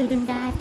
từ đường dài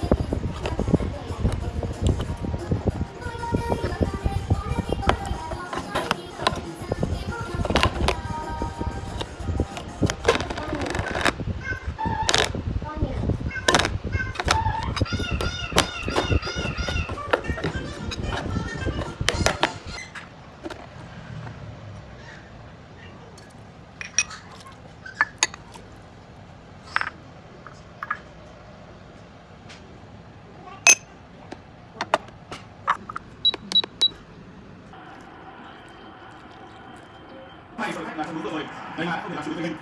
là không đúng rồi. Đây là không thể làm chủ được mình.